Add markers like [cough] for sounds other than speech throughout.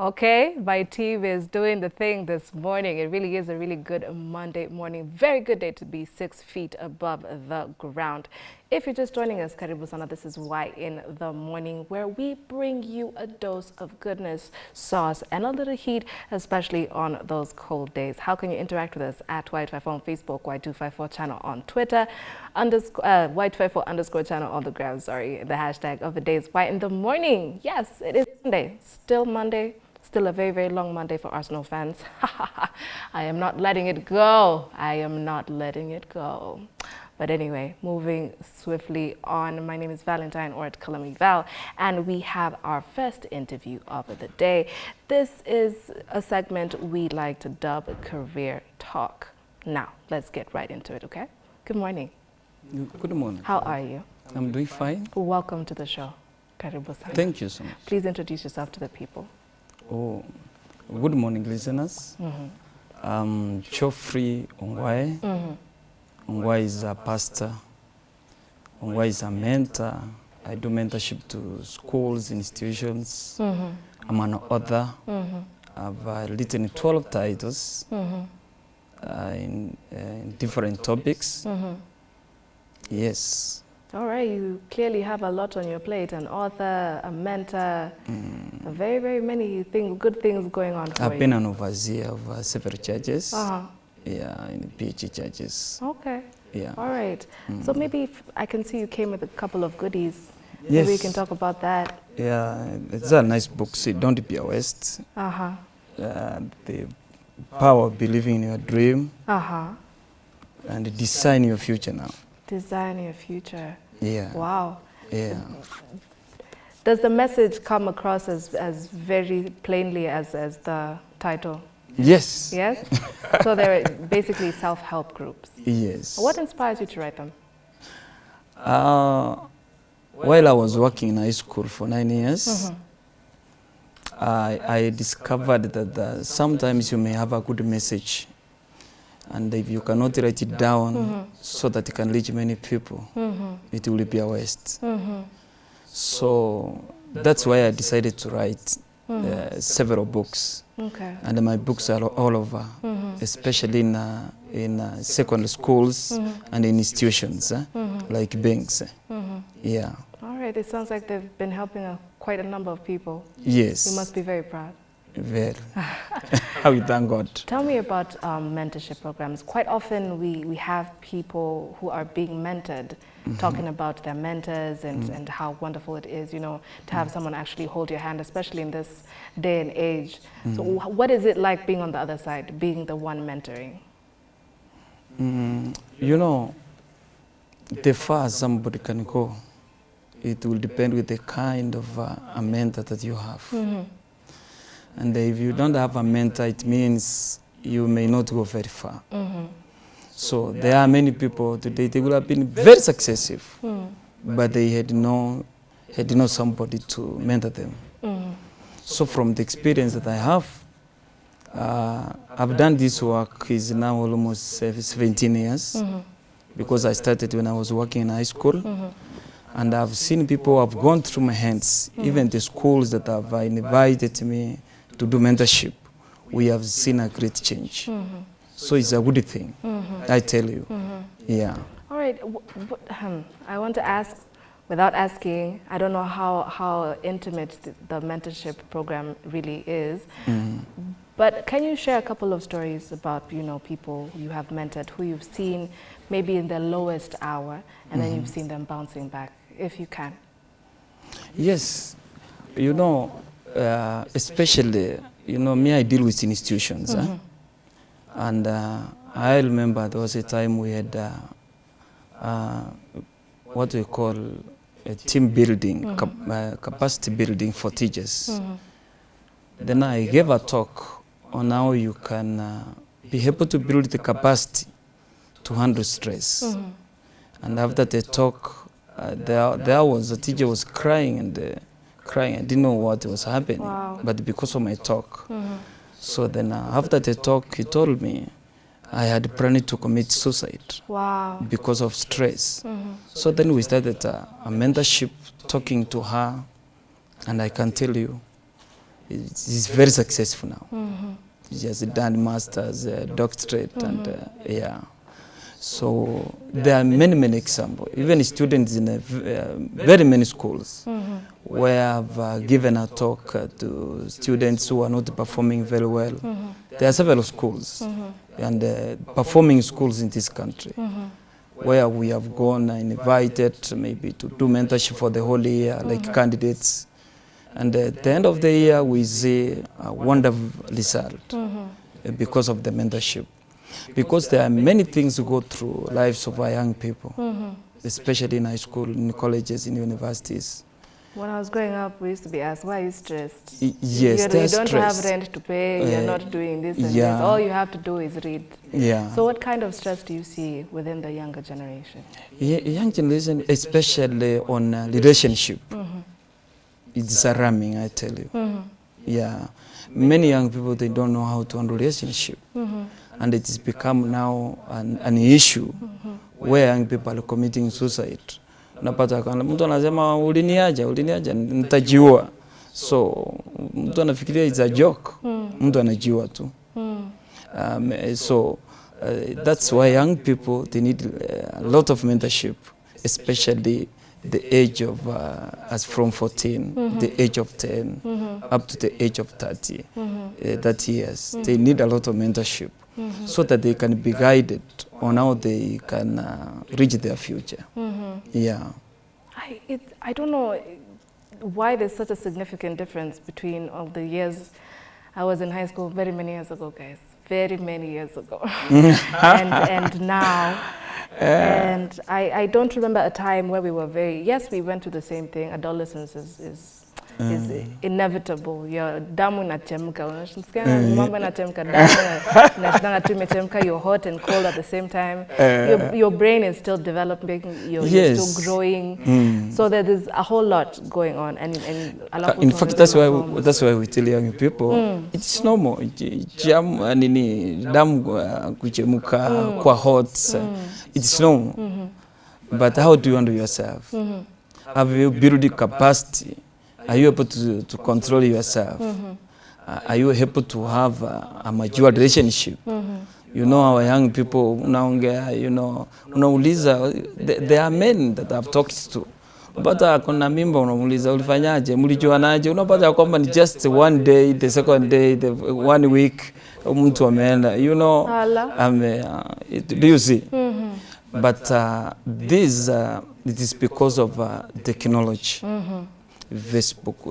Okay, my team is doing the thing this morning. It really is a really good Monday morning. Very good day to be six feet above the ground. If you're just joining us, Karibu Sana, this is Why in the Morning, where we bring you a dose of goodness, sauce, and a little heat, especially on those cold days. How can you interact with us? At Y254 on Facebook, Y254 channel on Twitter, underscore, uh, Y254 underscore channel on the ground, sorry. The hashtag of the day is Why in the Morning. Yes, it is Monday. Still Monday. Still a very, very long Monday for Arsenal fans. [laughs] I am not letting it go. I am not letting it go. But anyway, moving swiftly on, my name is Valentine or at Kalami Val, and we have our first interview of the day. This is a segment we like to dub Career Talk. Now, let's get right into it, okay? Good morning. Good morning. How are you? I'm doing fine. Welcome to the show. Karibu. Thank you so much. Please introduce yourself to the people. Oh, good morning, listeners. Mm -hmm. I'm Geoffrey Ongwae. Mm -hmm. Ongwae is a pastor. Ongwae is a mentor. I do mentorship to schools, institutions. Mm -hmm. I'm an author. Mm-hmm. I've uh, written 12 titles Mm-hmm. uh, in, uh, in different topics. Mm-hmm. Yes. All right, you clearly have a lot on your plate, an author, a mentor, Mm. very, very many thing, good things going on for I've you. been an overseer of uh, several churches. Uh-huh. Yeah, in the PhD churches. Okay, Yeah. all right. So Mm. maybe if I can see you came with a couple of goodies. Yes. Maybe we can talk about that. Yeah, it's a nice book. See, Don't Be a Waste. Uh-huh, Uh, the power of believing in your dream uh-huh. and design your future now. Design your future. Yeah. Wow. Yeah. Does the message come across as, as very plainly as, as the title? Yes. Yes? [laughs] so they're basically self-help groups. Yes. What inspires you to write them? Uh, while I was working in high school for nine years, Mhm. I, I discovered that uh, sometimes you may have a good message, and if you cannot write it down Mhm. so that it can reach many people, Mm-hmm. it will be a waste. Mm-hmm. So that's why I decided to write uh, several books, Okay. and my books are all over, Mm-hmm. especially in uh, in uh, secondary schools Mhm. and in institutions Mm-hmm. like banks. Mm-hmm. Yeah. All right. It sounds like they've been helping a, quite a number of people. Yes. You must be very proud. Very. [laughs] How we thank God. Tell me about um, mentorship programs. Quite often we, we have people who are being mentored talking about their mentors and, and how wonderful it is, you know, to have someone actually hold your hand, especially in this day and age. So what is it like being on the other side, being the one mentoring? Mm, you know, the far somebody can go, it will depend with the kind of uh, a mentor that you have. Mm-hmm. And if you don't have a mentor, it means you may not go very far. Mm-hmm. So there are many people today, they would have been very successful, Mm-hmm. but they had no, had no somebody to mentor them. Mm-hmm. So from the experience that I have, uh, I've done this work is now almost 17 years Mm-hmm. because I started when I was working in high school Mm-hmm. and I've seen people who have gone through my hands, even the schools that have invited me to do mentorship, we have seen a great change. Mm-hmm. So it's a good thing, Mm-hmm. I tell you. Mm-hmm. Yeah. All right. w- w- ahem, I want to ask, without asking, I don't know how, how intimate the, the mentorship program really is, Mm. but can you share a couple of stories about, you know, people you have mentored who you've seen maybe in their lowest hour and then you've seen them bouncing back, if you can? Yes, you know, uh, especially, you know, me, I deal with institutions. eh? And uh, I remember there was a time we had uh, uh, what we call a team building, cap uh, capacity building for teachers. Mm-hmm. Then I gave a talk on how you can uh, be able to build the capacity to handle stress. Mm-hmm. And after the talk, there, there was a teacher was crying and crying. I didn't know what was happening, Wow. but because of my talk. Mm-hmm. So then uh, after the talk, he told me I had planned to commit suicide Wow. because of stress. Mm-hmm. So then we started uh, a mentorship, talking to her, and I can tell you, is very successful now. She has done masters, uh, doctorate, and uh, yeah. So there are many, many examples. Even students in a uh, very many schools where I've uh, given a talk uh, to students who are not performing very well. There are several schools and uh, performing schools in this country where we have gone and invited maybe to do mentorship for the whole year, like candidates. And at the end of the year, we see a wonderful result uh, because of the mentorship. Because there are many things to go through lives of our young people, especially in high school, in colleges, in universities. When I was growing up, we used to be asked, why are you stressed? Yes, you, you don't have rent to pay, you're Uh, not doing this and this. All you have to do is read. Yeah. So what kind of stress do you see within the younger generation? Y- young generation, especially on uh, relationship, it's alarming, I tell you. Yeah, many young people they don't know how to handle relationship, and it has become now an, an issue where young people are committing suicide. Unapata kana mtu anasema uliniaja, uliniaja, nitajiua. So mtu anafikiria it's a joke, mtu anajiua tu. Um, eh, so uh, that's why young people they need uh, a lot of mentorship, especially the age of uh, as from 14, the age of 10, up to the age of 30, uh, 30 years. They need a lot of mentorship Mm-hmm. so that they can be guided on how they can uh, reach their future. Mm-hmm. Yeah. I, it, I don't know why there's such a significant difference between all the years I was in high school very many years ago, guys. Very many years ago. Mm-hmm. [laughs] and, and now. [laughs] And I, I don't remember a time where we were very, yes, we went through the same thing. Adolescence is, is, is inevitable. Your damu inachemka. Unasikia mambo [laughs] inachemka, damu ina- tu imechemka. You're hot and cold at the same time. Your, your brain is still developing. You're, you're Yes. still growing. So there is a whole lot going on. And, and Uh, in fact that's why we, that's why we tell young people it's normal jam uh, nini damu uh, kuchemuka kwa hot mm. it's normal but how do you handle yourself have you built the capacity are you able to, to control yourself? Mm -hmm. Uh, are you able to have a, a mature relationship? Mm -hmm. you know our young people unaongea you know unauliza th- there are men that I've talked to. Unapata kuna mimba unamuuliza ulifanyaje? Mlijuanaje? Unapata kwamba ni just one day the second day the one week mtu ameenda. You know ame, uh, it, do you see? Mm -hmm. but uh, this uh, it is because of uh, technology Facebook,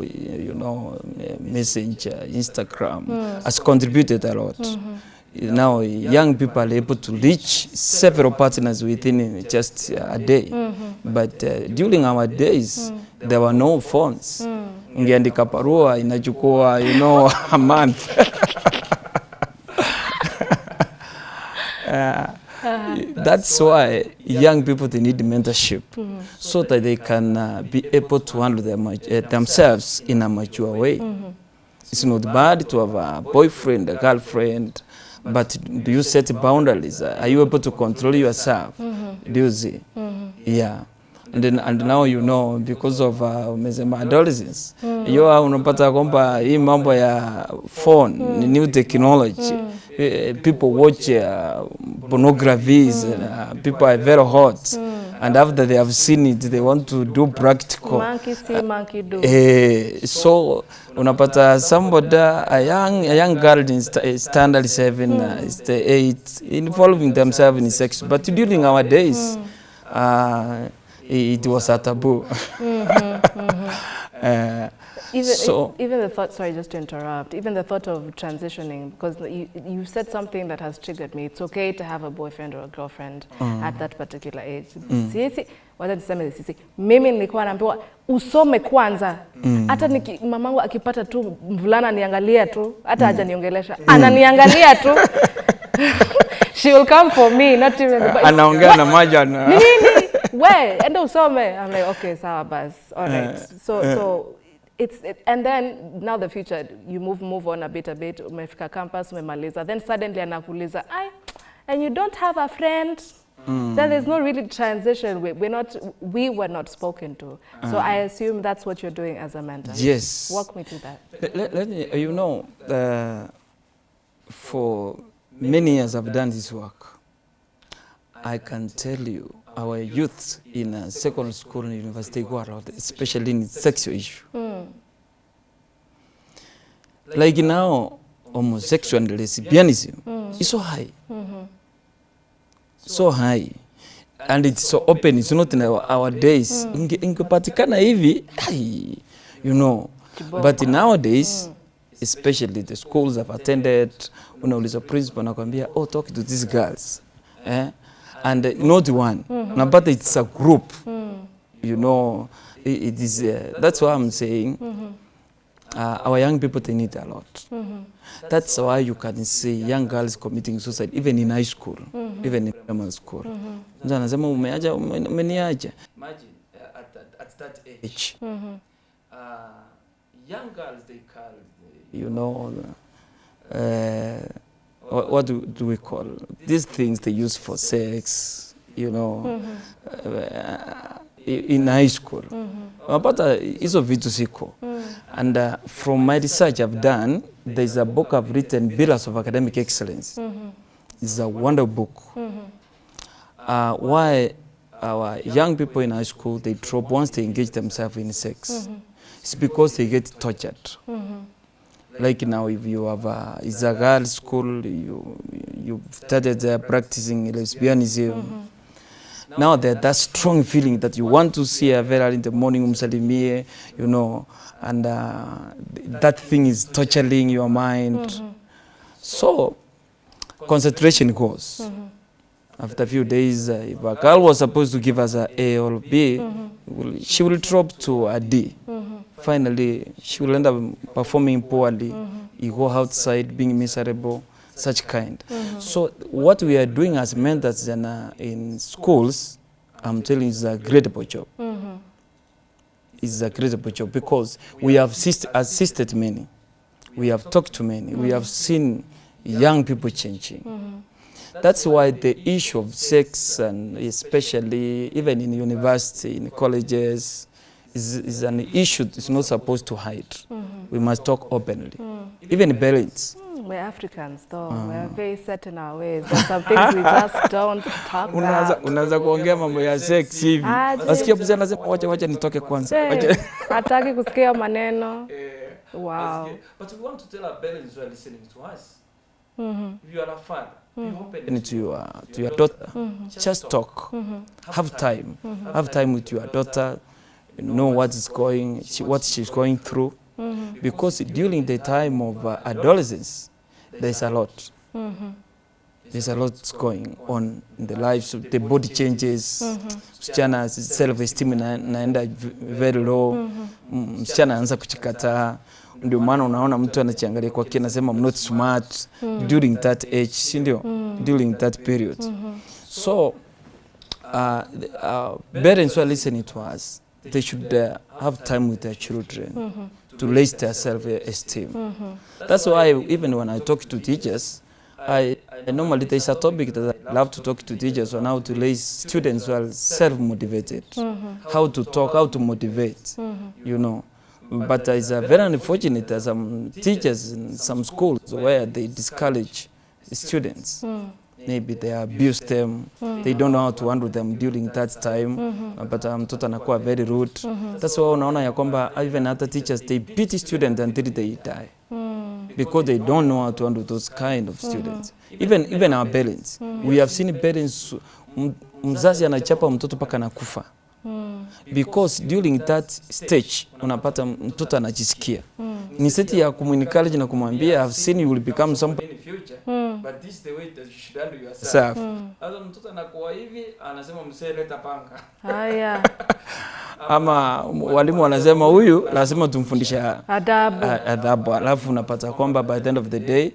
you know, Messenger, Instagram mm. has contributed a lot. Mm -hmm. Now, young people are able to reach several partners within just a day. Mm -hmm. But uh, during our days, mm. there were no phones. Ungeandika barua inachukua, you know, [laughs] a month. [laughs] Uh, that's why young people they need mentorship so that they can uh, be able to handle them, uh, themselves in a mature way. It's not bad to have a boyfriend, a girlfriend, but do you set boundaries? Are you able to control yourself? Do you see? Yeah. And, then, and now you know because of uh, umesema adolescence hiyo unapata kwamba hii mambo ya phone ni new technology Eh, people watch uh, pornographies uh, people are very hot Mm. and after they have seen it they want to do practical Monkey see, monkey do. Uh, so unapata somebody a young a young girl in st eh, standard seven uh, st eight involving themselves in sex but during our days mm. uh, it was a taboo Mm -hmm. uh, Even, So- even the thought, sorry, just to interrupt, even the thought of transitioning, because you, you said something that has triggered me. It's okay to have a boyfriend or a girlfriend mm. at that particular age. Sisi, wacha tuseme sisi, mimi nilikuwa naambiwa usome kwanza. Hata niki, mamangu akipata tu mvulana niangalia tu, hata hajaniongelesha, ananiangalia tu. [laughs] [laughs] She will come for me, not even the anaongea na maja na nini? We enda usome. I'm like okay sawa bas. All right. So so it's it, and then now the future you move move on a bit a bit umefika campus umemaliza then suddenly anakuuliza I, and you don't have a friend then there's no really transition. We, we're not, we were not spoken to. So I assume that's what you're doing as a mentor. Yes. Walk me through that. Let, let, let me, you know, uh, for many years I've done this work. I can tell you, our youth in a secondary school and university go around, especially in sexual issue. Mm. Like now, homosexual and lesbianism mm. is so high. Mm -hmm. So high. And it's so open, it's not in our, our days. Mm. you know. But nowadays, especially the schools I've attended, unauliza principal nakwambia, oh, talk to these girls. Eh? And uh, not one. mm -hmm. no, but it's a group. mm. You know, it, it is, uh, that's why I'm saying, mm -hmm. uh, our young people, they need a lot. mm -hmm. That's why you can see young girls committing suicide even in high school, mm -hmm. even in primary school. Mtu anasema umeaja, ume- umeniaja. Imagine uh, at, that- at that age. Uh, young girls, they call, you know, uh, what, do, do we call these things they use for sex, you know, mm-hmm. uh, uh, in high school. Unapata hizo vitu siko. And uh, from my research I've done, there's a book I've written, Pillars of Academic Excellence. Mm-hmm. It's a wonder book. Mm-hmm. Uh, why our young people in high school, they drop once they engage themselves in sex. It's because they get tortured. Like now, if you have a, it's a girl school, you you started uh, practicing lesbianism. Um, mm-hmm. Now there's that strong feeling that you want to see her very early in the morning, umsalimie, you know, and uh, that thing is torturing your mind. Mm-hmm. So concentration goes. Mm-hmm. After a few days, uh, if a girl was supposed to give us a A or B, will- she will drop to a D. Finally, she will end up performing poorly. Mm-hmm. You go outside being miserable, such kind. Mm-hmm. So what we are doing as mentors in, uh, in schools, I'm telling you, is a incredible job. Mm-hmm. It's a incredible job because we have assist, assisted many. We have talked to many. We have seen young people changing. That's why the issue of sex, and especially even in university, in colleges, is, is an issue it's not supposed to hide. Mm -hmm. We must talk openly. mm. Even parents. Mm, We're Africans, though. mm. We're very set in our ways. There's some things we just [laughs] don't talk about. about. unaanza kuongea mambo ya sex hivi. Asikia Nasikia mzee anasema wacha wacha nitoke kwanza. Ataki hataki kusikia maneno. [laughs] Wow. But we want to tell our parents who are listening to us. If you are a father, Mm open to your to your daughter. Just talk. Have time. Have time with your daughter. Know what is going, she, what she's going through. Mm -hmm. Because during the time of uh, adolescence, there's a lot. Mm -hmm. There's a lot going on in the lives. The body changes. Msichana self-esteem ina- inaenda very low. Mm, Msichana anaanza kuchikataa. Ndio maana unaona mtu anachiangalia kwa kina nasema I'm not smart during that age, si ndio? During that period. So uh, uh, parents were listening to us, they should uh, have time with their children to raise their self-esteem. That's why even when I talk to teachers, I, I normally there's a topic that I love to talk to teachers on how to raise students who are self-motivated, how to talk, how to motivate, you know. But it's uh, very unfortunate that some teachers in some schools where they discourage students. Maybe they abuse them, they don't know how to handle them during that time. But mtoto mtoto anakuwa very rude. That's why unaona ya kwamba even other teachers they beat students until they die. Because they don't know how to handle those kind of students. Even even our parents, we have seen parents mzazi anachapa mtoto mpaka anakufa because during that stage unapata mtoto anajisikia mm. ni seti ya kumunencourage na kumwambia I've seen you will become somebody in future but this is the way that you should handle yourself. Sasa mtoto anakuwa hivi anasema msee leta panga Haya. [laughs] ama walimu wanasema huyu lazima tumfundisha Adabu. Adabu alafu unapata kwamba by the end of the day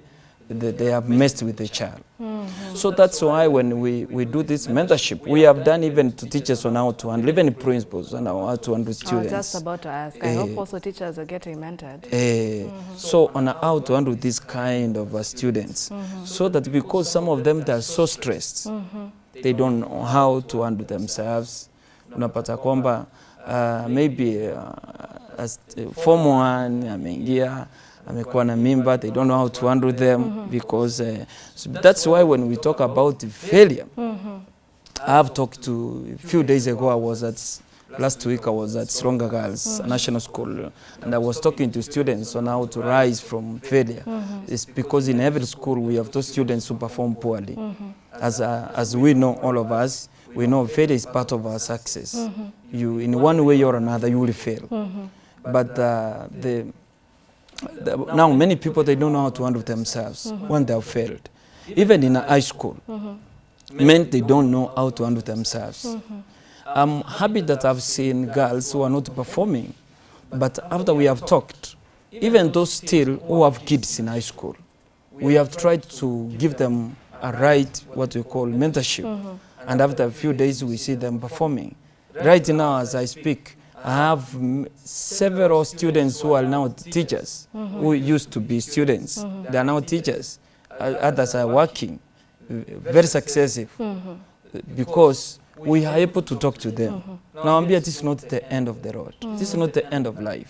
they, they have messed with the child Mm -hmm. so that's why when we, we do this mentorship we have done even to teachers on how to handle even principals on how to handle students. I was just about to ask. I hope Eh. also teachers are getting mentored. Mm -hmm. so on how to handle this kind of uh, students so that because some of them they are so stressed they don't know how to handle themselves. Unapata kwamba uh, maybe uh, as, uh, form one ameingia amekuwa na mimba, they don't know how to handle them because uh, so that's why when we talk about failure, I have talked to a few days ago. I was at last week. I was at Stronger Girls National School, and I was talking to students on how to rise from failure. It's because in every school we have those students who perform poorly. As uh, as we know, all of us, we know failure is part of our success. You, in one way or another, you will fail. But uh, the, the now many people they don't know how to handle themselves mm-hmm. when they have failed. Even in high school, mm-hmm. men they don't know how to handle themselves. Mm-hmm. Um, I'm happy that I've seen girls who are not performing, but after we have talked, even those still who have kids in high school, we have tried to give them a right, what we call mentorship. And after a few days, we see them performing. Right now, as I speak, I have several students who are now teachers, mm -hmm. who used to be students. Mm -hmm. They are now teachers. Others are working, very successive, mm -hmm. because we are able to talk to them. Nawambia, this is not the end of the road. Mm -hmm. This is not the end of life.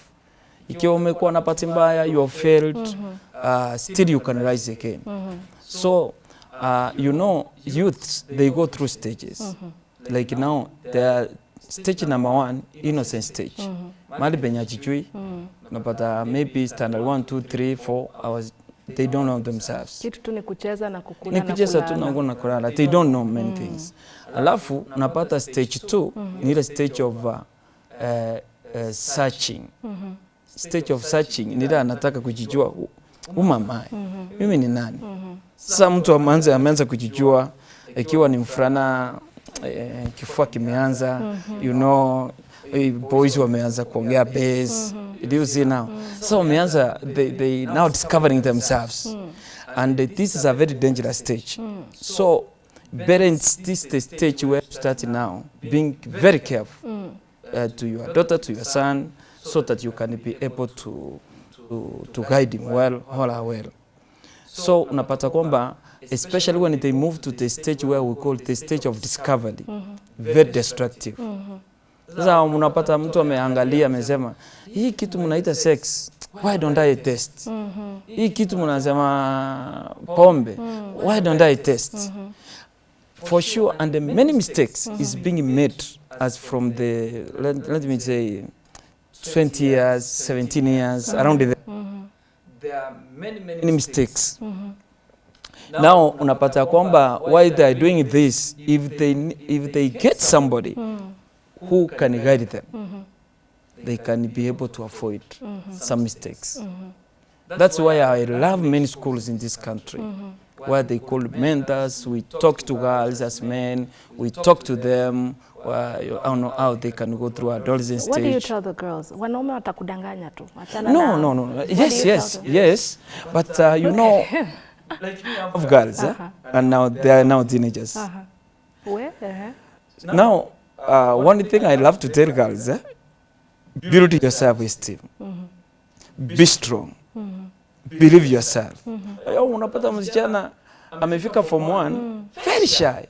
Ikiwa umekuwa na bahati you have failed, uh, still you can rise again. Mm -hmm. So, uh, you know, youths, they go through stages. Mm -hmm. Like now, the stage number one, innocent stage. Mali penye but unapata maybe standard one, two, three, four hours, they don't know themselves. Kitu tu ni kucheza na kukula Ni kucheza tu na kukula na kulala. They don't know many things. Alafu napata stage two ni ile stage of uh, uh, uh, searching. Stage of searching ni ile anataka kujijua "Who- mm -hmm. Mimi ni nani? Sasa mtu ameanza ameanza kujijua ikiwa ni mfulana eh, kifua kimeanza. You know eh, boys wameanza kuongea bass. Do you see now so wameanza they, they now discovering themselves. And uh, this is a very dangerous stage. So parents this the stage where you start now being very careful uh, to your daughter to your son so that you can be able to to, to guide him well all are well. So unapata kwamba especially when they move to the stage where we call the stage of discovery mm -hmm. very destructive sasa unapata mtu ameangalia amesema hii kitu mnaita sex why don't I test Mm -hmm. hii kitu mnasema pombe mm -hmm. why don't I test Mm -hmm. for sure and the many mistakes mm -hmm. is being made as from the let, let me say 20 years 17 years mm -hmm. around the mm -hmm. there are many many mistakes now unapata kwamba why they are doing this if they if they get somebody who can guide them they can be able to avoid some mistakes. That's why i love many schools in this country where they call mentors we talk to girls as men we talk to them I don't know how they can go through adolescent stage. What do you tell the girls? Wanaume watakudanganya tu. No no no yes yes yes. But uh, you know [laughs] like me, have girls eh? and now they are now teenagers Uh -huh. Where? Uh -huh. Now, uh, one thing I love to tell girls, eh? build your self-esteem. Be strong. Believe yourself. Eh, Unapata msichana amefika form one very shy.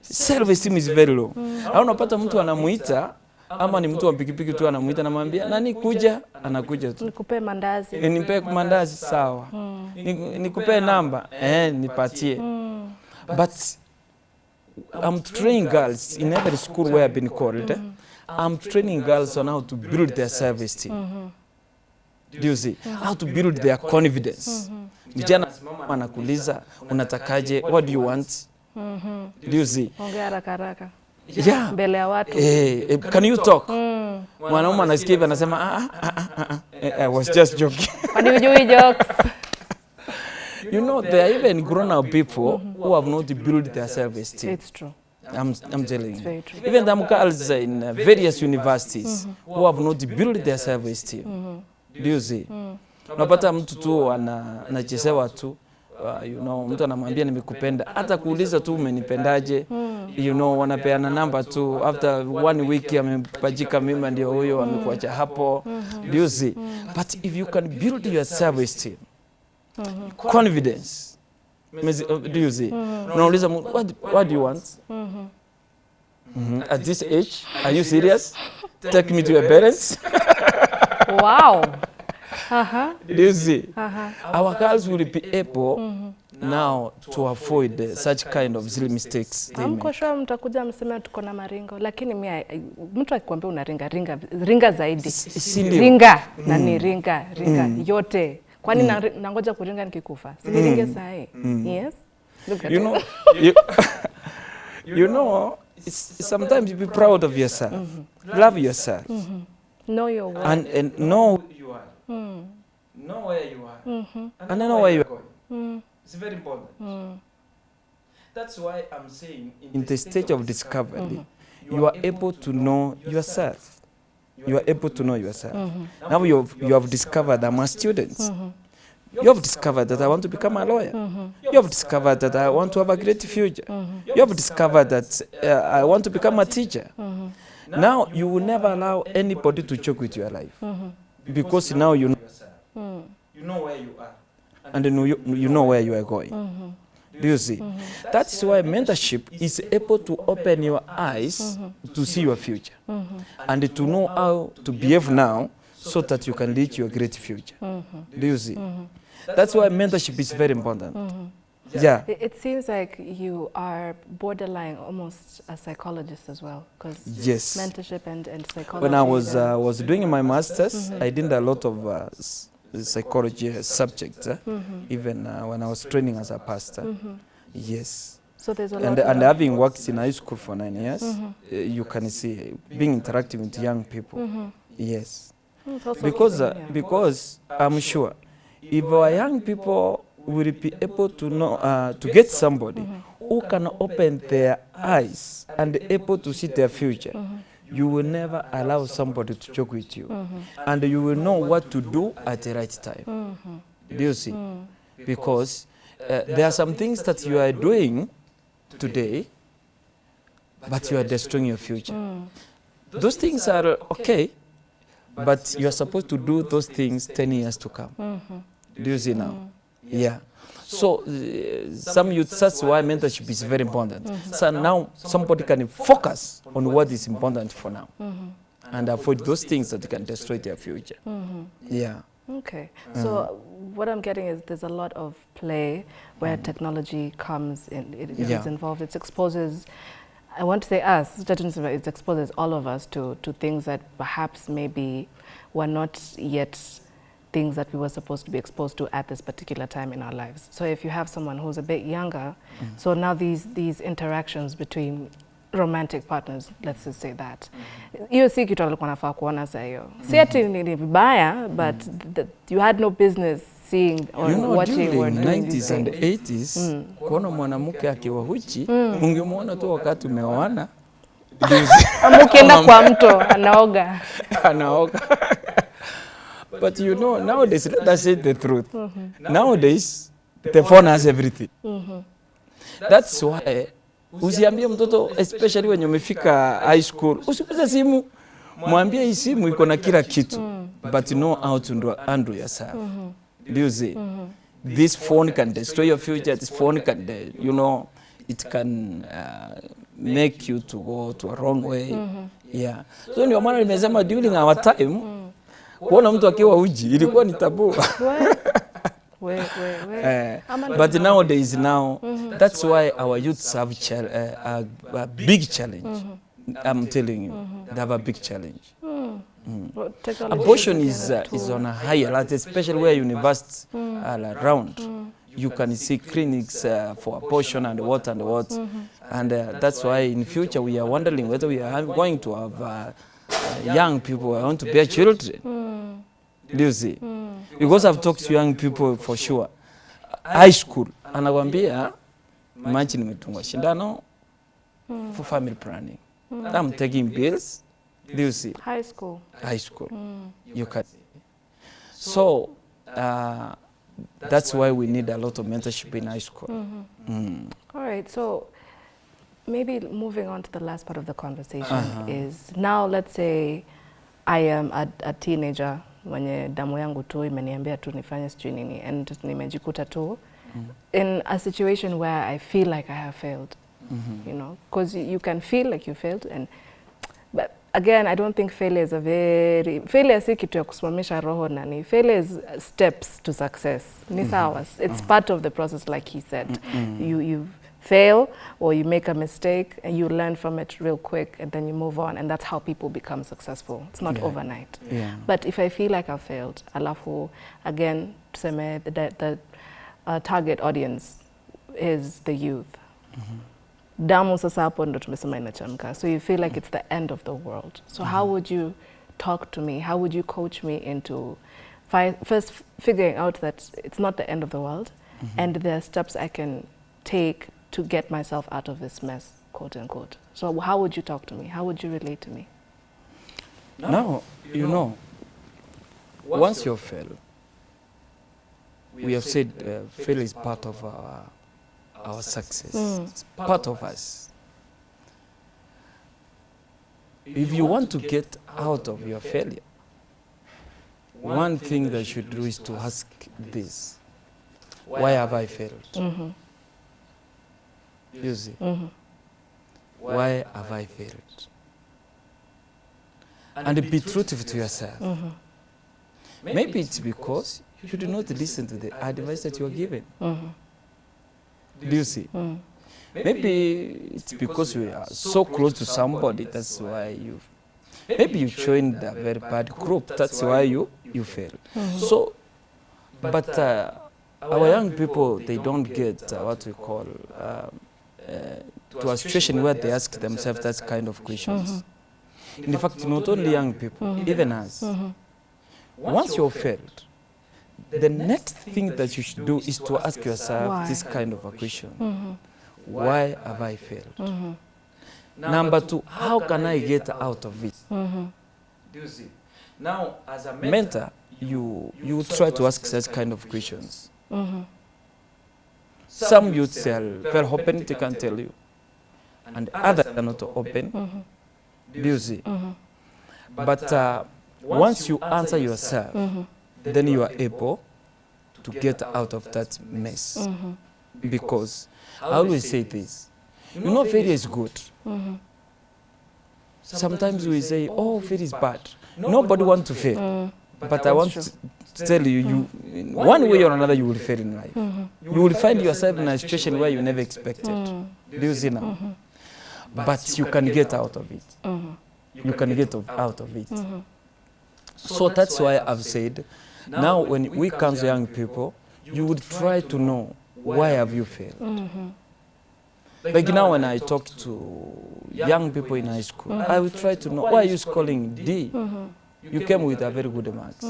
Self-esteem is very low. Au unapata mtu anamuita ama ni mtu wa pikipiki tu anamuita anamwambia nani kuja, anakuja tu. Nikupe mandazi. e, Nipe mandazi sawa. mm. Nikupe namba eh, nipatie. But I'm training girls in every school where I've been called. eh, I'm training girls on how to build their service mm -hmm. Do you see? Mm -hmm. How to build their confidence. Vijana anasimama anakuuliza unatakaje? What do you want? Mm -hmm. Do you see? Ongea haraka haraka. Yeah. Mbele ya watu. Eh, eh, can you talk? Mwanaume anasikia hivi anasema ah, ah, ah, ah, ah. Eh, I was just joking. [laughs] Kwani hujui jokes? [laughs] You know, there are even grown-up people who have not built their self-esteem. It's true. I'm, I'm telling you. Even them girls in uh, various universities mm -hmm. who have not built their self-esteem. Do you see? Mm. Unapata mtu tu ana- anachezewa tu uh, you know, mtu anamwambia nimekupenda, hata kuuliza tu umenipendaje, you know, wanapeana namba tu, after one week amepajika mimba, ndio huyo amekuacha hapo. juzi. you see? But if you can build your self-esteem, confidence, Mezi- uh, do you see unauliza what, what do you want Mhm. at this age are you serious take me to your parents Wow. Uh-huh. do you see Uh-huh. our girls will be able now to avoid such kind of silly mistakes. they make. sure mtakuja mseme tuko na maringo, lakini mi I- I- mtu akikwambia una ringa ringa ringa zaidi. Silio. ringa na ni ringa ringa yote. Kwani na, nangoja kuringa nikikufa? Siniringe sahi? Yes? Look at you know [laughs] you, [laughs] you know it's, sometimes you be proud of yourself. Love yourself. Know your worth. And, and know who you are know where you are. And know where you are. going it's very important. Hmm. That's why i'm saying in the stage of discovery hmm. you are able to know yourself. You are able to know yourself. Hmm. Now you have, you have discovered that i'm a student. You have discovered that i want to become a lawyer. You have discovered that i want to have a great future. You have discovered that uh, i want to become a teacher. Now you will never allow anybody to choke with your life. Because now you know yourself. You know where you are and then you, you know where you are going. Mm-hmm. Do you see? Mm-hmm. That's why mentorship is able to open your eyes mm-hmm. to see your future and to know how to behave now so that you can reach your great future. Do you see? That's why mentorship is very important. Yeah. It, it seems like you are borderline almost a psychologist as well, because yes. mentorship and, and psychology. when I was uh, was doing my masters, I did a lot of uh, s- psychology subject, uh, even uh, when I was training as a pastor. Yes, so there's a and and having worked in high school for nine years, uh, you can see being interactive with young people. Yes, Mm, it's also because uh, because I'm sure if our young people will be able to know uh, to get somebody who can open their eyes and able to see their future you will never allow somebody to joke with you. And you will know what to do at the right time. Do you see? Because uh, there are some things that you are doing today but you are destroying your future. Those things are okay but you are supposed to do those things 10 years to come. Do you see now? Yeah so uh, some youth that's why mentorship is very important? Mm-hmm. So now somebody can focus on what is important for now. Mm-hmm. And avoid those things that can destroy their future. Mm-hmm. Yeah. Okay. Mm. So what I'm getting is there's a lot of play where mm. technology comes in, it, it is Yeah. involved. It exposes, I want to say us, it exposes all of us to, to things that perhaps maybe were not yet things that we were supposed to be exposed to at this particular time in our lives. So if you have someone who's a bit younger, mm. so now these, these interactions between romantic partners, let's just say that. Hiyo si kitu alikuwa nafaa kuona saa hiyo. Si ati ni vibaya, but the, you had no business seeing or you know, watching during these 90s and 80s kuona mwanamke akiwa huchi ungemwona tu wakati umeoana [laughs] Ama ukienda kwa mto anaoga. [laughs] anaoga but you know nowadays let us say the truth. Mm -hmm. nowadays the phone has everything. Mm -hmm. that's why usiambie mtoto especially wenye umefika high school usikuze simu. Mwambie hii simu iko na kila kitu. But know how to handle yourself. Mm -hmm. do you see? Mm -hmm. this phone can destroy your future. This phone can you know it can uh, make you to go to a wrong way. Mm -hmm. yeah. So ndio maana nimesema during our time kuona mtu akiwa uji ilikuwa ni tabu. We, we, we. Eh, but nowadays now that's why our youths have chal- uh, a, a big challenge. I'm telling you they have a big challenge. Well, technology abortion is uh, is on a higher level, especially where universities are around. You can see clinics uh, for abortion and what and what, and uh, that's why in future we are wondering whether we are going to have uh, uh, young people I want to bear children. Mm. Do you see? Mm. Because I've talked to young people for sure, high school, anakwambia machi nimetungwa shindano for family planning. I'm taking bills. Do you see? High school. high school. Mm. You can. So uh, that's why we need a lot of mentorship in high school. Mm -hmm. Mm. All right, so maybe moving on to the last part of the conversation Uh-huh. is now let's say I am a, a teenager mwenye damu yangu tu imeniambia tu nifanye sijui nini and nimejikuta tu in a situation where I feel like I have failed, mm -hmm. you know, because you can feel like you failed and but again I don't think failure is a very failure si kitu ya kusimamisha roho nani failure is steps to success ni sawa it's uh -huh. part of the process like he said Mm. -hmm. you you fail or you make a mistake and you learn from it real quick and then you move on and that's how people become successful it's not Yeah. overnight Yeah. but if I feel like I've failed, alafu again tuseme the, the, the uh, target audience is the youth. Mm-hmm. Damu sasa hapo ndo tumesema inachemka. So you feel like it's the end of the world. So how mm-hmm. would you talk to me? How would you coach me into fi first figuring out that it's not the end of the world mm-hmm. and there are steps I can take to get myself out of this mess, quote unquote. So how would you talk to me? How would you relate to me? Now, you know, once you fail, we have said uh, fail is part of our, our success. Mm. It's part of us. If you want to get out of your failure, one thing that you should do is to ask this Why have I failed? Mm-hmm. You see, Mm-hmm. why have I failed? And be truthful to yourself. Mm-hmm. Maybe it's because you do not listen to the advice that you are given. Mm-hmm. Do you see? Mm-hmm. Maybe it's because you are so close to somebody, that's why you. Maybe you joined a very bad group, that's why you, you fail. So, but uh, our young people, they don't get uh, what we call um, uh, to a situation where they ask themselves that kind of questions. Uh-huh. In fact, not only young people, uh-huh. even us. Mm-hmm. Once you've failed, the next thing that you should do is to ask yourself Why? this kind of a question. Why have I failed? Number two, how can I get out of it? Do you see? Now, as a mentor, you, you try to ask such kind of questions. Mm-hmm. Some youths are very open, they can tell you. And others are not open. Mm-hmm. Do you see? Mm-hmm. But uh, once you answer yourself, Mm-hmm. then you are able to get out of that mess. Mm-hmm. Because I always say this you know, failure is good. Mm-hmm. Sometimes we say, oh, failure is bad. Nobody wants to fail. Mm. But I want to to tell you, you, in one way or another, you will fail in life. Mm-hmm. You will find yourself in a situation where you never expected. Mm. Do you see now? But you can get out of it. Mm-hmm. You can get out of it. Mm-hmm. So that's why I've said, now when we counsel young people, you would try to know why have you failed. Mm-hmm. Like now when I talk to young people in high school, I will try to know why are you scoring D? Mm-hmm. You came with a very good marks.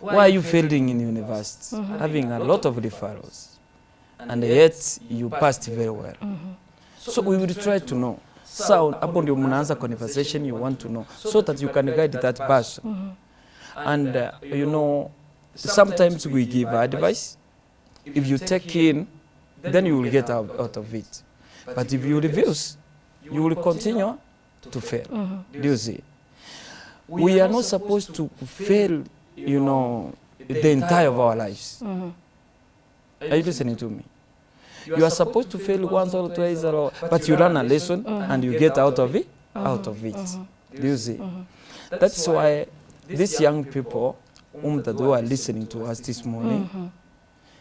Why are you failing in university? Having a lot of referrals. And yet you passed very well. So we will try to know. So hapo ndio mnaanza conversation you want to know so that you can guide that person. And uh, you know sometimes we give advice. If you take in, then you will get out, out of it. But if you refuse, you will continue to fail. Do you see? We are not supposed to fail, you know, the entire of our lives. Mm-hmm. Are you listening to me? You are supposed to fail once or twice, or, but you learn a lesson and you get out of it. Out of it. Mm-hmm. Do you see? Mm-hmm. That's why these young people, whom that who are listening to us this morning,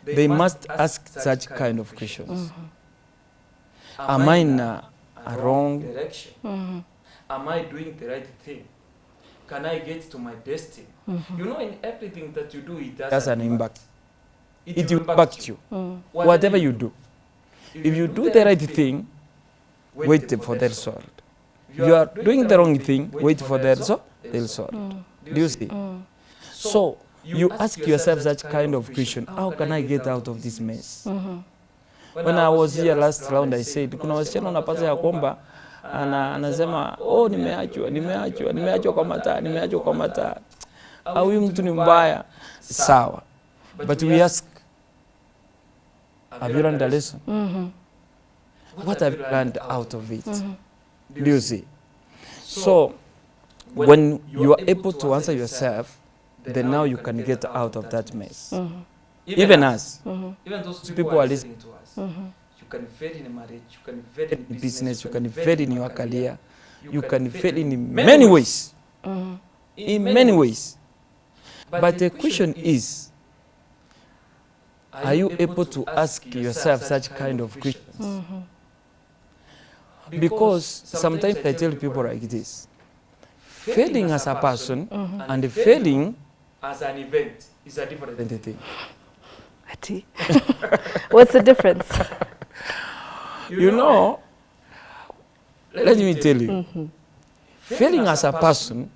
they must ask such kind of questions. Am I in a wrong direction? Am I doing the right thing? Can I get to my destiny? Mm-hmm. You know, in everything that you do, it has an impact. It will impact you. Mm. Whatever you do. If you do the right thing, wait for the result. If you are doing the wrong thing, wait for the result. The result. Do you see? Mm. So you ask yourself such kind of question: How can I get out of this mess? When I was here last round, I said kuna wasichana unapata ya kwamba ana, anasema oh, nimeachwa, nimeachwa, nimeachwa kwa mataa, nimeachwa kwa mataa, au huyu mtu ni mbaya. Sawa, but we ask, have you learned a lesson? What have you learned out of it? Do you see? So when you are able to answer yourself, then now you can get out of that mess. even us, Mhm. even those people are listening to us. You can fail in marriage, you can fail in business, you can fail in your career, you can fail in many ways, Mhm. in many ways. But the question is, are you able to ask yourself such kind of questions? Mhm. Because sometimes I tell people like this, failing as a person Mhm. and failing as an event is a different thing. What's the difference? [laughs] You know, let me tell you, Mhm. failing as a person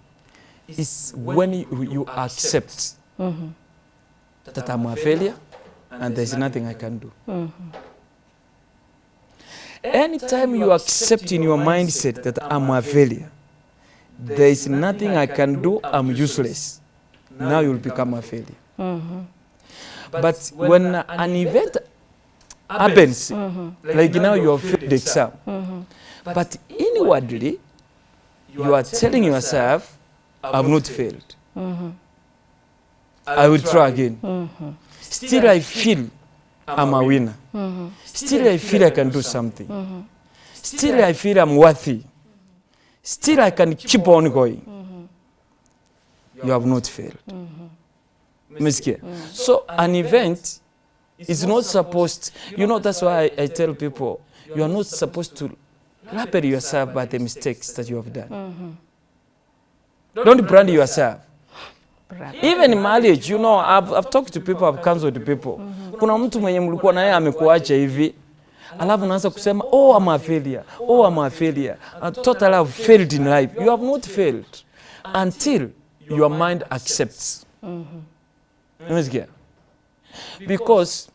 is when you, you accept Mhm. that I'm a failure and there's nothing I can do. Mhm. Anytime you accept in your mindset that I'm a failure, there is nothing I can do, I'm useless. Now you'll become a failure. Mhm. But when an event happens, mm -hmm. like like now you have failed the exam, Mm -hmm. but inwardly you are telling yourself, I've not failed. Mm -hmm. I will try again. Mm -hmm. Still, I feel I'm a winner. Mm -hmm. Still, I feel I can do something. Mm -hmm. Still, I feel I'm worthy. Still, I can keep on going. Mm -hmm. You have not failed. Mm -hmm. So, an event is not supposed, you know, that's why I, I tell people, you are not supposed to label yourself by the mistakes that you have done. Mm -hmm. Don't brand yourself. Even in marriage, you know, I've, I've talked to people, I've counseled people. Kuna mtu mwenye mlikuwa naye amekuacha hivi, alafu naanza kusema, oh, I'm a failure, oh, I'm a failure. I totally have failed in life. You have not failed until your mind accepts. Mm -hmm. Umesikia? Because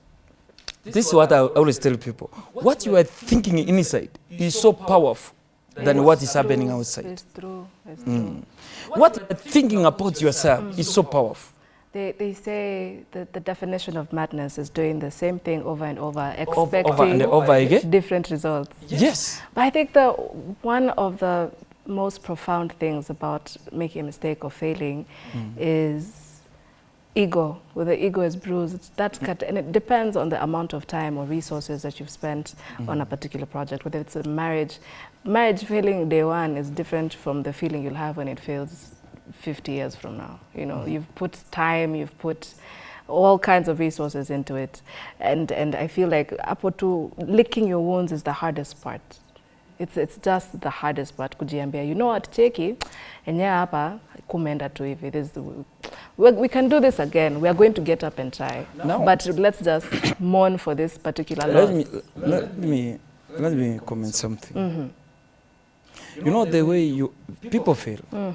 this is what I always tell people. What you are thinking inside is so powerful than what is happening outside. It's true. It's true. What you are thinking about yourself is so powerful. They, they say that the definition of madness is doing the same thing over and over, expecting over and over again. different results. Yes. But I think the one of the most profound things about making a mistake or failing mm. is ego. When the ego is bruised, that mm. cut, and it depends on the amount of time or resources that you've spent on a mm. particular project. Whether it's a marriage, marriage failing day one is different from the feeling you'll have when it fails 50 years from now. You know, mm. you've put time, you've put all kinds of resources into it, and and I feel like hapo tu licking your wounds is the hardest part. It's, it's just the hardest part kujiambia you know what cheki enyewe hapa kumeenda tu hivi This- we, can do this again we are going to get up and try No. but let's just mourn for this particular Let loss me let me let me comment something. Mm-hmm. You know the way you people feel. Mm.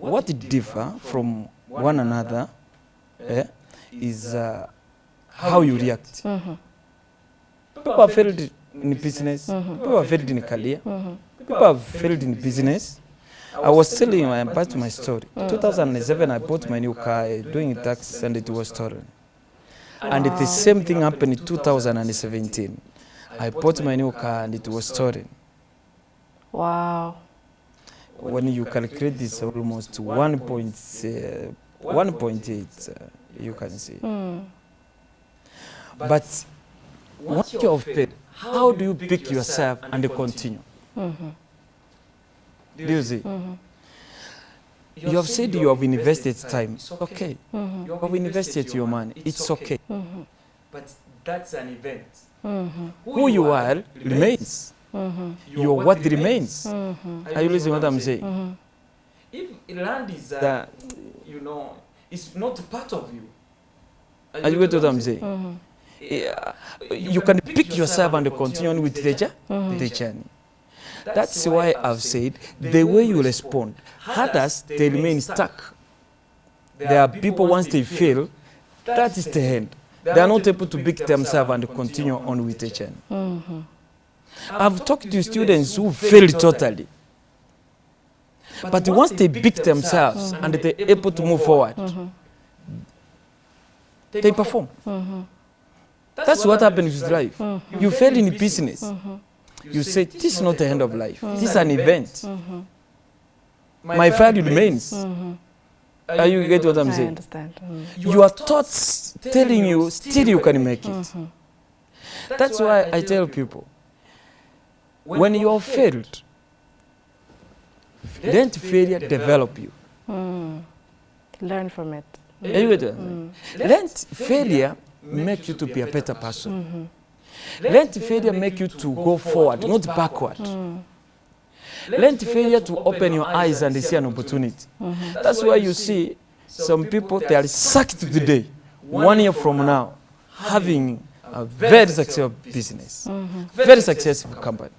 What differ from one another eh, is uh, how you react. Mm-hmm. People have failed in business. Mm-hmm. People have failed in career. People have failed in business. I was telling I am my story. 2007, I bought my new car uh, doing tax and it was stolen. And the same thing happened in 2017. I bought my new car and it was stolen. wow When you calculate this, almost 1. Point, uh, 1.8, uh, you can see. But once you have paid, how do you pick yourself and continue? Do you see? Mm-hmm. You have said you have invested time. It's okay. Mm-hmm. You have invested your money. It's okay. Mm-hmm. But that's an event. Who you are remains. Your what remains. Are you listening what I'm saying? If land is, uh, you know, it's not part of you. Are you get what I'm saying? Yeah, you can pick yourself and continue on with the, jour- the journey. That's why I've said the way you respond, others they remain stuck. There are people once they fail, that is the end. They are not able to pick themselves and continue on with the journey. I've talked to students who failed totally. But once they pick themselves and they're able to move forward, they perform. Mm-hmm. That's what happens with life. You fail in the business. You say, this is not the end of life. Mm-hmm. This is an event. Mm-hmm. My value remains. Mm-hmm. Are you get what I'm I saying? understand. Mm. Your thoughts telling you still you can make it. That's why I tell people when you have failed, let failure develop you. Mm. Learn from it. Are you get what I'm saying? Let failure make you to be a better person. Let failure make you to go forward, not backward. Hmm. Let failure to open your eyes and see an opportunity. That's why you see some people, they are sucked today, one year from now, having a very successful business, mhm. very successful company.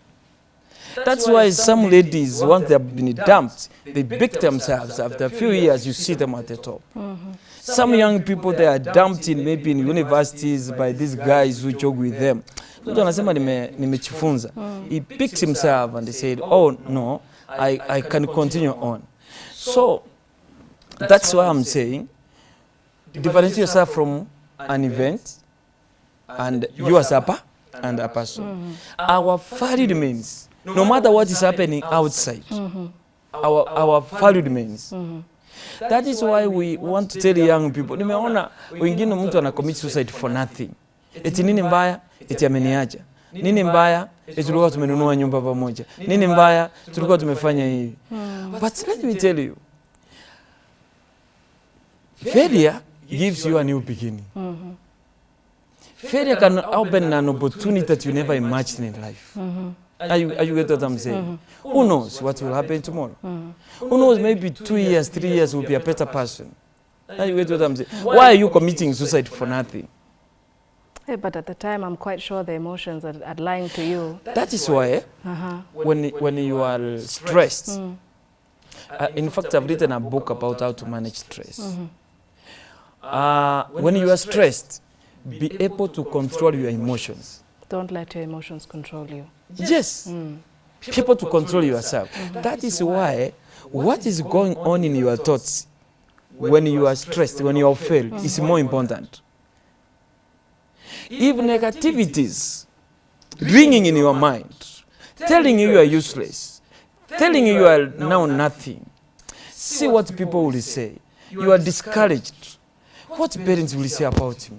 That's why some ladies, once they have been dumped, they pick themselves. After a few years, you see them at the top. Mm-hmm. Some young people, they are dumped in maybe in universities by these guys who joke with them. Mtu anasema nime- nimechifunza. He picked himself and he said, oh no, I, I can continue on. So that's why I'm saying, differentiate yourself from an event and you as a and a person. Our value means no matter what is happening outside, our, our value remains. That is why we want to tell young people. Nimeona wengine mtu ana commit suicide for nothing. Eti nini mbaya? Eti ameniacha. Nini mbaya? Eti tulikuwa tumenunua nyumba pamoja. Nini mbaya? Tulikuwa tumefanya hivi. But let me tell you, failure gives you a new beginning. Mm -hmm. Failure can open an opportunity that you never imagined in life. Are you, are you get what I'm saying? Who knows what will happen tomorrow? Who knows, maybe two years, three years, will be a better person. Are you get what I'm saying? Why are you committing suicide for nothing? Yeah, but at the time, I'm quite sure the emotions are, are lying to you. That is why Uh-huh. when, when you are stressed, uh, in fact, I've written a book about how to manage stress. Uh, when you are stressed, be able to control your emotions. Don't let your emotions control you. Yes. Mm. People to control yourself. Mm. That is why what is going on in your thoughts when you are stressed, when you are failed, is more important. If negativities ringing in your mind, telling you you are useless, telling you you are now nothing, see what people will say. You are discouraged. What parents will say about me?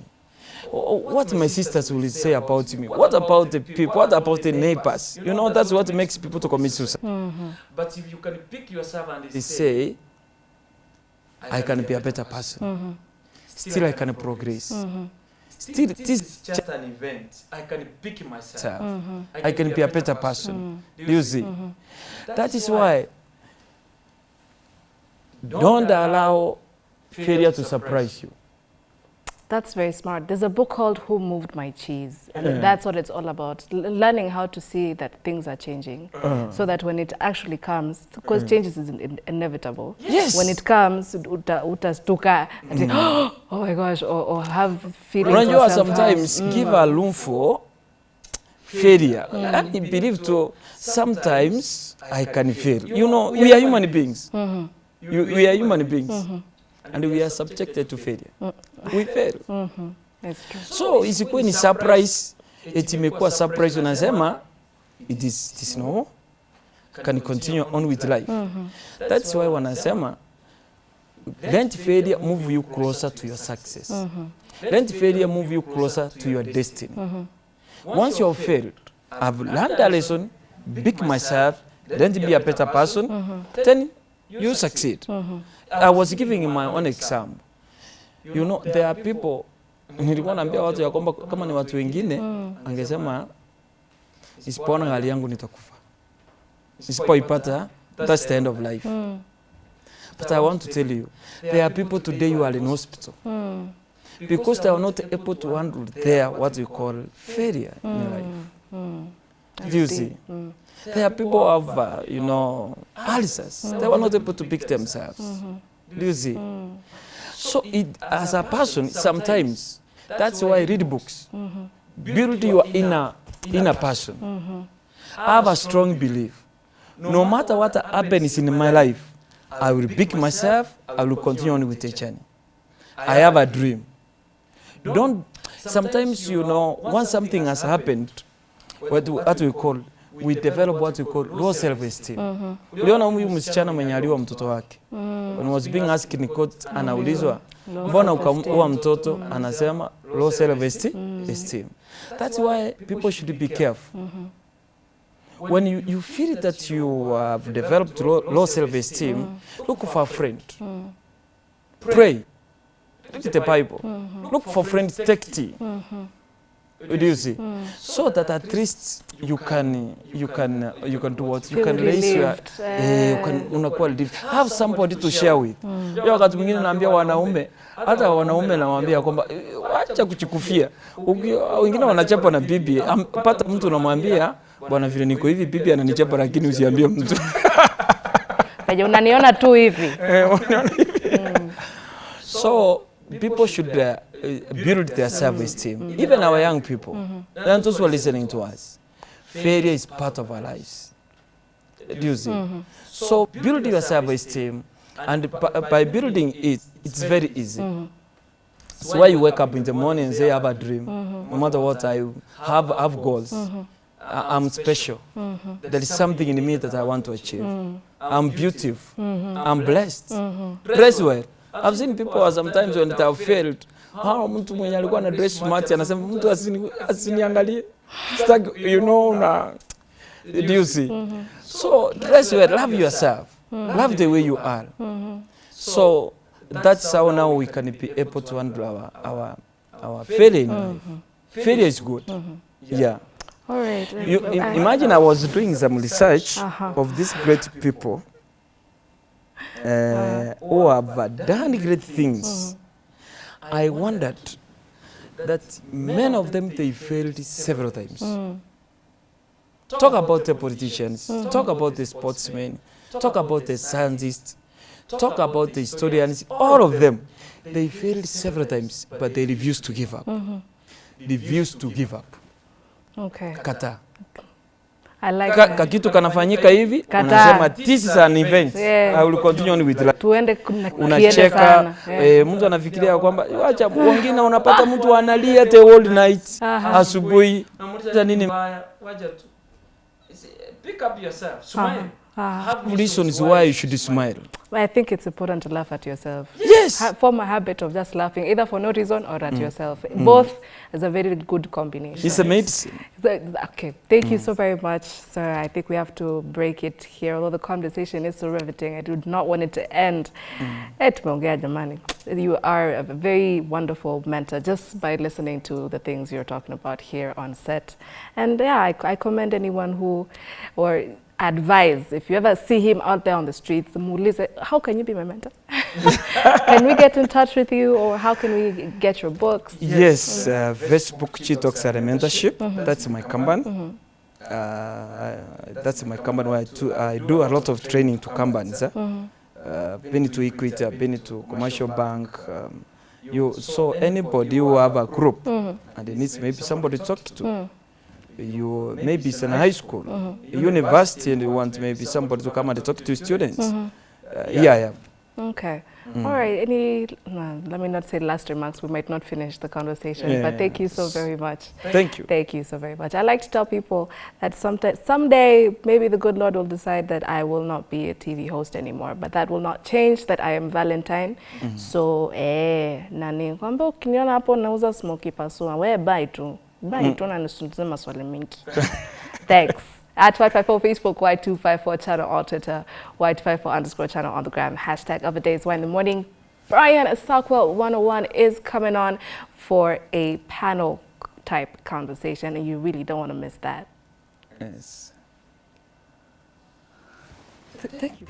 What my sisters will say about me? What about the people? What about the neighbors? You know, that's what makes people to commit suicide. Mm-hmm. But if you can pick yourself and say, I can be a better person. Mm-hmm. Still, I can progress. Mm-hmm. Still, it is just an event. I can pick myself. I can be a better person. Do you see? That is why don't allow failure to surprise you. That's very smart. There's a book called Who Moved My Cheese? And Yeah. that's what it's all about. L- learning how to see that things are changing. Uh-huh. So that when it actually comes, because changes is in- in- inevitable. Yes. When it comes, uta, utastuka and mm. say, [gasps] oh my gosh, or, or have feelings Unajua of self-harm. sometimes mm. give a room for failure. Mm. I believe to sometimes I can fail. You know, we are human beings. Mm-hmm. You, we are human beings. Mm-hmm. And we are subjected to failure. We fail. It's true. So isikuwe ni surprise, eti imekuwa surprise unasema it is, it is no, can continue on with life. Mm -hmm. That's why wanasema let failure move you closer to your success. Mm -hmm. Let failure move you closer to your destiny. Mm -hmm. Once you have failed, I've learned a lesson, pick myself, then be a better person, mm -hmm. then you succeed. Mm -hmm. I was giving my own example. You know, there are people nilikuwa naambia watu ya kwamba kama ni watu wengine angesema isipoona hali yangu nitakufa, isipoipata that's the end of life. But I want to tell you, there are people today you are in hospital because they are not able to handle their what you call failure in life. Do you see? There are people who have, uh, you know, ulcers. They were not able to pick themselves. Do you see? So, it, as a person, sometimes that's why I read books. Build your inner inner person. Have a strong belief. No matter what happens in my life, I will pick myself. I will continue on with the journey. I have a dream. Don't. Sometimes you know, once something has happened, what, what we call, we develop what we call low self esteem. Uliona huyu msichana mwenye aliwa mtoto wake when was being asked in court, anaulizwa mbona self-esteem. ukaua mtoto, anasema low self-esteem. esteem. That's why people should be careful. When you, you feel that you have developed low, low self esteem, look for a friend. Pray. Read the Bible. Look for friends, take tea. You see? So that at least you can you can uh, you can do what you can raise your uh, eh, you can unakuwa relieved. Have somebody to share with. Hiyo wakati mwingine naambia wanaume hata wanaume nawaambia kwamba acha wacha kuchikufia. Wengine wanachapa na bibi, pata mtu unamwambia bwana, vile niko hivi, bibi ananichapa, lakini usiambie mtu. [laughs] kaje unaniona tu hivi. Eh, unaniona hivi? so people should uh, uh, Uh, build their self-esteem even our young people. And those who are listening to us. Failure is part of our lives. Do see? Mm-hmm. So build your self-esteem and by, uh, by building it it's very easy. Mm-hmm. That's why you wake up in the morning and say I have a dream. Mm-hmm. No matter what I have, have goals. I- I'm special. There is something in me that I want to achieve. I'm beautiful. I'm blessed. Dress well. I've seen people sometimes when they have failed, hao mtu mwenye alikuwa na dress smart anasema mtu asini, asiniangalie. Sitaki, you know na do you see? So dress well, love yourself. Love the way you are. So that's how now we can be able to handle our our our feeling in life. Failure is good. Yeah. All right. You I- imagine I was doing some research Uh-huh. of these great people uh, who have done great things. I wondered that many of them they failed several times. Talk about the politicians, talk about the sportsmen, talk about the scientists, talk about the historians, all of them. They failed several times, but they refused to give up. They refused to give up. Okay. Kata. I like Ka, kitu kakitu kanafanyika hivi unasema this is an event. Yeah. I will continue on with life. Tuende unacheka. Yeah. E, mtu anafikiria kwamba acha wengine unapata mtu analia the whole night. Asubuhi. Namuuliza nini mbaya. Wacha tu. Pick up yourself. Smile Ah, have reasons why you should smile I think it's important to laugh at yourself. yes Ha- form a habit of just laughing, either for no reason or at mm. yourself. Mm. Both is a very good combination. it's a medicine So, okay, thank you mm. so very much, sir. I think we have to break it here. Although the conversation is so riveting, I do not want it to end. Eh, tumeongea jamani. You are a very wonderful mentor just by listening to the things you're talking about here on set. And yeah, I, I commend anyone who, or advise, if you ever see him out there on the streets, muulize, how can you be my mentor? [laughs] can we get in touch with you or how can we get your books? Yes, uh, Facebook Chitox are a mentorship. That's my company. Uh, that's my company where I do, I do a lot of training to companies. Eh? Uh, been to Equity, I've been to commercial bank. Um, you so anybody who have a group and it needs maybe somebody to talk to. You maybe it's in high school, a university, and you want maybe somebody to come and talk to students. Uh, yeah, yeah. Okay. All right. Any, no, let me not say last remarks. We might not finish the conversation, but thank you so very much. Thank you. Thank you so very much. I like to tell people that sometime, someday maybe the good Lord will decide that I will not be a TV host anymore, but that will not change that I am Valentine. So, eh, nani, kwamba ukiniona hapo nauza smoky pasua, we buy tu. Buy mm. tu na nisulize maswali mingi. [laughs] Thanks. At Y254 Facebook, Y254 channel on Twitter, Y254 underscore channel on the gram. Hashtag of the days why in the morning. Brian Stockwell 101 is coming on for a panel type conversation, and you really don't want to miss that. Yes. Th- thank you.